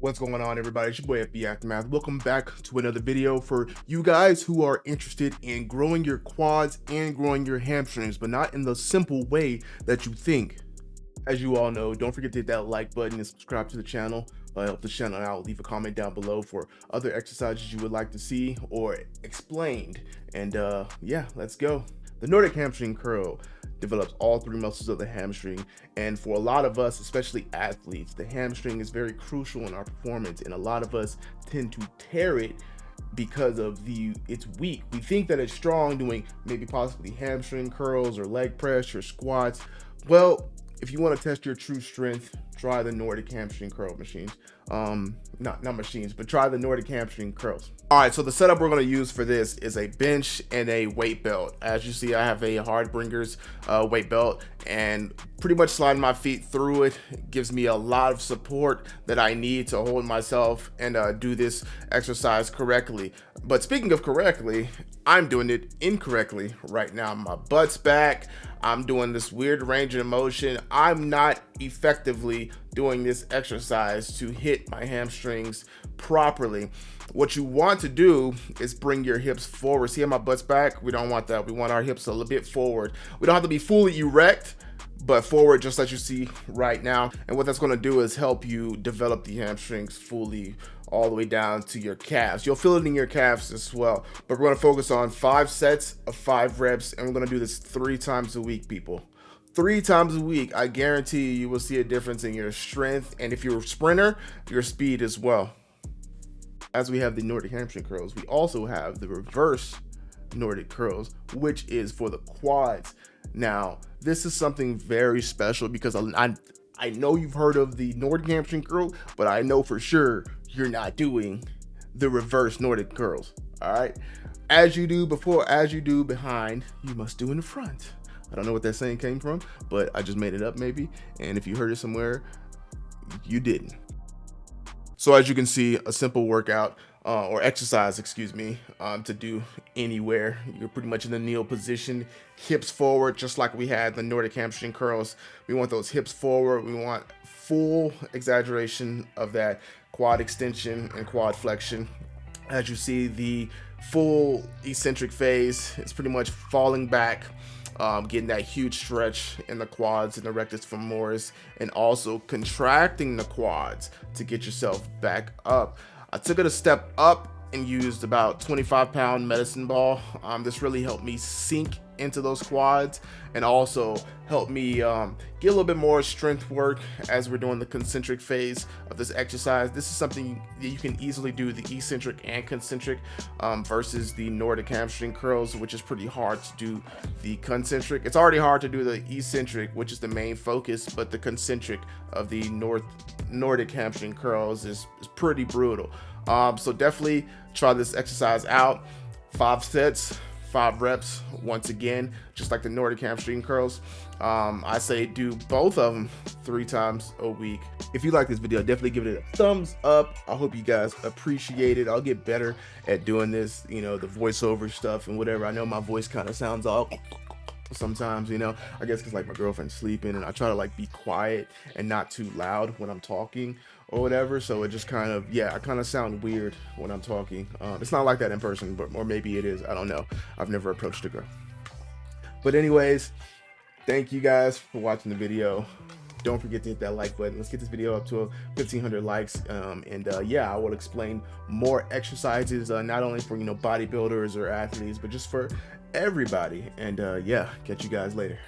What's going on everybody? It's your boy FB Aftermath. Welcome back to another video for you guys who are interested in growing your quads and growing your hamstrings, but not in the simple way that you think. As you all know, don't forget to hit that like button and subscribe to the channel. Uh, help the channel out. Leave a comment down below for other exercises you would like to see or explained. And uh, yeah, let's go. The Nordic hamstring curl develops all three muscles of the hamstring. And for a lot of us, especially athletes, the hamstring is very crucial in our performance. And a lot of us tend to tear it because of the it's weak. We think that it's strong doing maybe possibly hamstring curls or leg press or squats. Well, if you want to test your true strength, try the Nordic hamstring curl machines. Um, not, not machines, but try the Nordic hamstring curls. All right, so the setup we're gonna use for this is a bench and a weight belt. As you see, I have a Harbingers uh, weight belt and pretty much sliding my feet through it gives me a lot of support that I need to hold myself and uh, do this exercise correctly. But speaking of correctly, I'm doing it incorrectly right now. My butt's back. I'm doing this weird range of motion. I'm not effectively doing this exercise to hit my hamstrings properly. What you want to do is bring your hips forward. See how my butt's back? We don't want that. We want our hips a little bit forward. We don't have to be fully erect, but forward just as you see right now. And what that's gonna do is help you develop the hamstrings fully all the way down to your calves. You'll feel it in your calves as well. But we're gonna focus on five sets of five reps and we're gonna do this three times a week, people. Three times a week, I guarantee you, will see a difference in your strength and if you're a sprinter, your speed as well. As we have the Nordic hamstring curls, we also have the reverse Nordic curls, which is for the quads. Now, this is something very special because I, I know you've heard of the Nordic hamstring curl, but I know for sure you're not doing the reverse Nordic curls. All right. As you do before, as you do behind, you must do in the front. I don't know what that saying came from, but I just made it up maybe. And if you heard it somewhere, you didn't. So as you can see, a simple workout uh, or exercise, excuse me, um, to do anywhere. You're pretty much in the kneel position, hips forward, just like we had the Nordic hamstring curls. We want those hips forward. We want full exaggeration of that quad extension and quad flexion. As you see, the full eccentric phase is pretty much falling back um, getting that huge stretch in the quads and the rectus femoris, and also contracting the quads to get yourself back up. I took it a step up and used about 25 pound medicine ball. Um, this really helped me sink into those quads and also help me um, get a little bit more strength work as we're doing the concentric phase of this exercise. This is something that you can easily do the eccentric and concentric um, versus the Nordic hamstring curls, which is pretty hard to do the concentric. It's already hard to do the eccentric, which is the main focus, but the concentric of the North Nordic hamstring curls is, is pretty brutal. Um, so definitely try this exercise out. Five sets, five reps once again, just like the Nordic hamstring curls. Um, I say do both of them three times a week. If you like this video, definitely give it a thumbs up. I hope you guys appreciate it. I'll get better at doing this, you know, the voiceover stuff and whatever. I know my voice kind of sounds all sometimes you know i guess because like my girlfriend's sleeping and i try to like be quiet and not too loud when i'm talking or whatever so it just kind of yeah i kind of sound weird when i'm talking. Um, it's not like that in person but or maybe it is i don't know. I've never approached a girl. But anyways thank you guys for watching the video. Don't forget to hit that like button. Let's get this video up to 1500 likes. Um, and uh, yeah i will explain more exercises uh, not only for you know bodybuilders or athletes but just for everybody. And uh, yeah, catch you guys later.